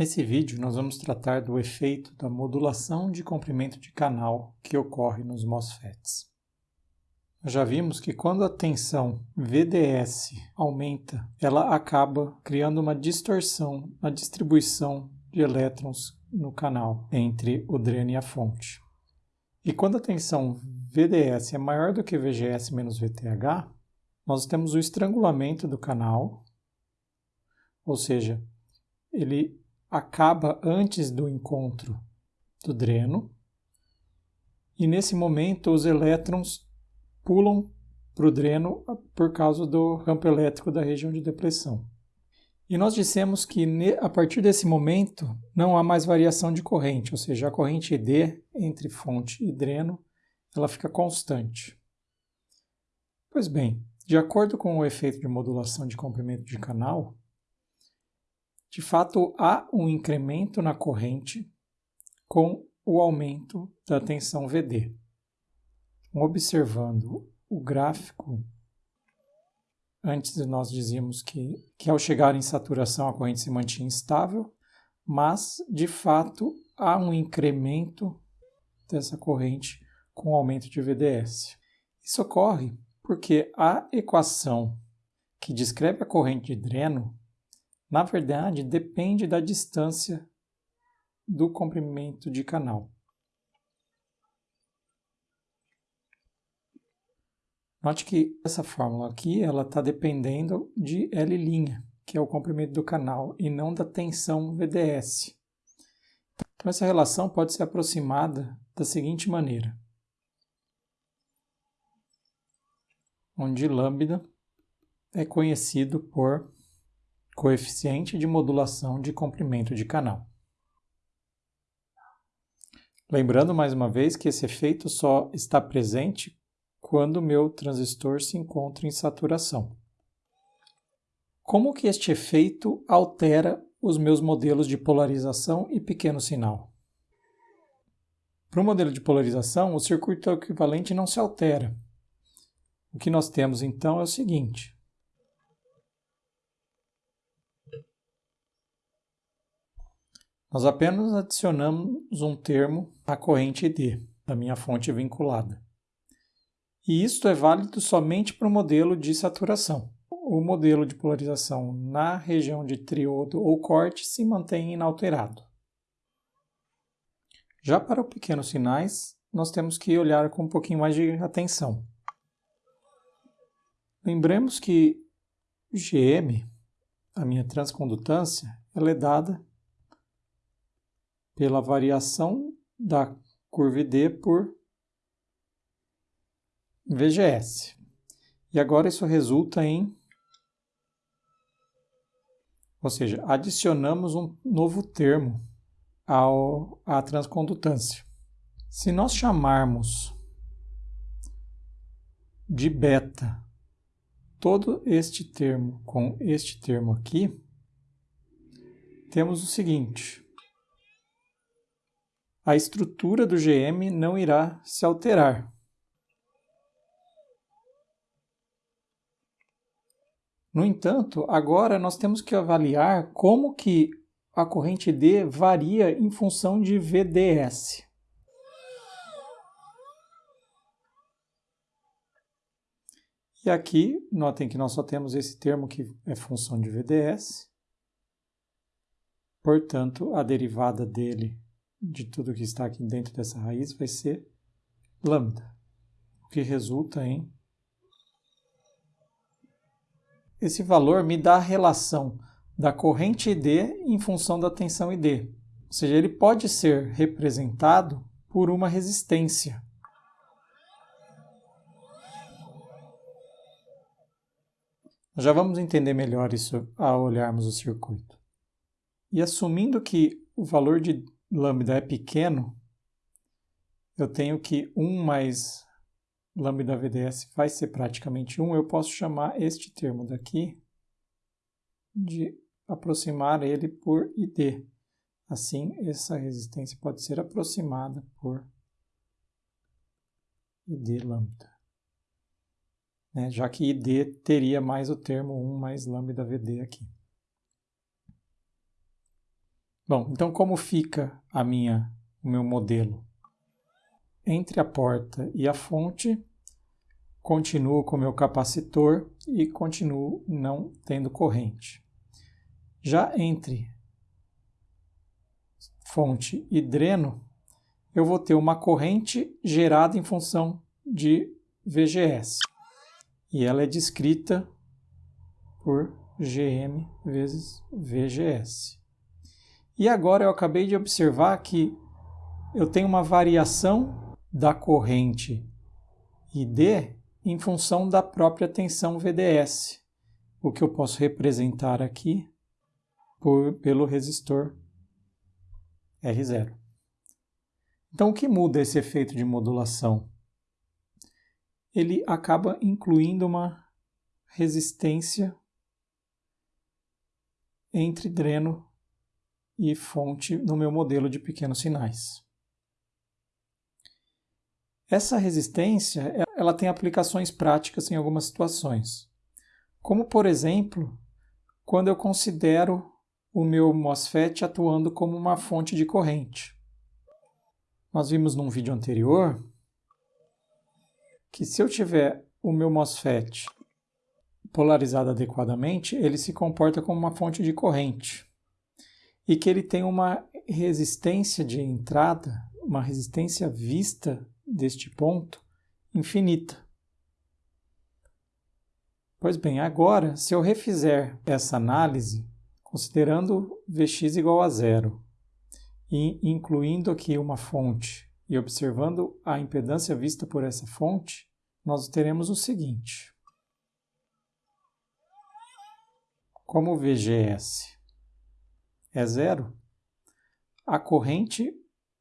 Nesse vídeo, nós vamos tratar do efeito da modulação de comprimento de canal que ocorre nos MOSFETs. Já vimos que quando a tensão VDS aumenta, ela acaba criando uma distorção na distribuição de elétrons no canal entre o dreno e a fonte. E quando a tensão VDS é maior do que VGS menos VTH, nós temos o estrangulamento do canal, ou seja, ele acaba antes do encontro do dreno, e nesse momento os elétrons pulam para o dreno por causa do campo elétrico da região de depressão. E nós dissemos que a partir desse momento não há mais variação de corrente, ou seja, a corrente ID entre fonte e dreno ela fica constante. Pois bem, de acordo com o efeito de modulação de comprimento de canal, de fato, há um incremento na corrente com o aumento da tensão VD. Observando o gráfico, antes nós dizíamos que, que ao chegar em saturação a corrente se mantinha estável, mas de fato há um incremento dessa corrente com o aumento de VDS. Isso ocorre porque a equação que descreve a corrente de dreno na verdade, depende da distância do comprimento de canal. Note que essa fórmula aqui ela está dependendo de L', que é o comprimento do canal, e não da tensão VDS. Então, essa relação pode ser aproximada da seguinte maneira. Onde lambda é conhecido por coeficiente de modulação de comprimento de canal. Lembrando mais uma vez que esse efeito só está presente quando o meu transistor se encontra em saturação. Como que este efeito altera os meus modelos de polarização e pequeno sinal? Para o modelo de polarização, o circuito equivalente não se altera. O que nós temos então é o seguinte: Nós apenas adicionamos um termo à corrente D, da minha fonte vinculada. E isto é válido somente para o modelo de saturação. O modelo de polarização na região de triodo ou corte se mantém inalterado. Já para os pequenos sinais, nós temos que olhar com um pouquinho mais de atenção. Lembremos que GM, a minha transcondutância, ela é dada pela variação da curva D por VGS. E agora isso resulta em ou seja, adicionamos um novo termo ao, à transcondutância. Se nós chamarmos de beta todo este termo com este termo aqui, temos o seguinte a estrutura do GM não irá se alterar. No entanto, agora nós temos que avaliar como que a corrente D varia em função de VDS. E aqui, notem que nós só temos esse termo que é função de VDS. Portanto, a derivada dele de tudo que está aqui dentro dessa raiz vai ser lambda, o que resulta em... Esse valor me dá a relação da corrente ID em função da tensão ID. Ou seja, ele pode ser representado por uma resistência. Já vamos entender melhor isso ao olharmos o circuito. E assumindo que o valor de lambda é pequeno, eu tenho que 1 mais lambda VDS vai ser praticamente 1, eu posso chamar este termo daqui de aproximar ele por ID. Assim, essa resistência pode ser aproximada por ID lambda. Né? Já que ID teria mais o termo 1 mais lambda VD aqui. Bom, então como fica a minha, o meu modelo? Entre a porta e a fonte, continuo com o meu capacitor e continuo não tendo corrente. Já entre fonte e dreno, eu vou ter uma corrente gerada em função de VGS. E ela é descrita por GM vezes VGS. E agora eu acabei de observar que eu tenho uma variação da corrente ID em função da própria tensão VDS, o que eu posso representar aqui por, pelo resistor R0. Então, o que muda esse efeito de modulação? Ele acaba incluindo uma resistência entre dreno e fonte no meu modelo de pequenos sinais. Essa resistência ela tem aplicações práticas em algumas situações, como por exemplo, quando eu considero o meu MOSFET atuando como uma fonte de corrente. Nós vimos num vídeo anterior que se eu tiver o meu MOSFET polarizado adequadamente, ele se comporta como uma fonte de corrente e que ele tem uma resistência de entrada, uma resistência vista deste ponto infinita. Pois bem, agora, se eu refizer essa análise, considerando Vx igual a zero e incluindo aqui uma fonte e observando a impedância vista por essa fonte, nós teremos o seguinte. Como VGS é zero, a corrente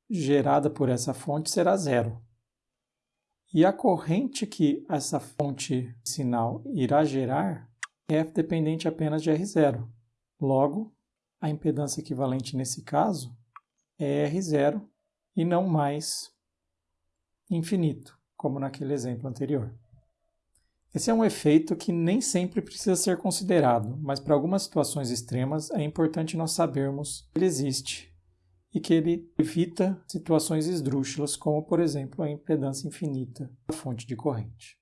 gerada por essa fonte será zero. E a corrente que essa fonte sinal irá gerar é dependente apenas de R0. Logo, a impedância equivalente nesse caso é R0 e não mais infinito, como naquele exemplo anterior. Esse é um efeito que nem sempre precisa ser considerado, mas para algumas situações extremas é importante nós sabermos que ele existe e que ele evita situações esdrúxulas, como, por exemplo, a impedância infinita da fonte de corrente.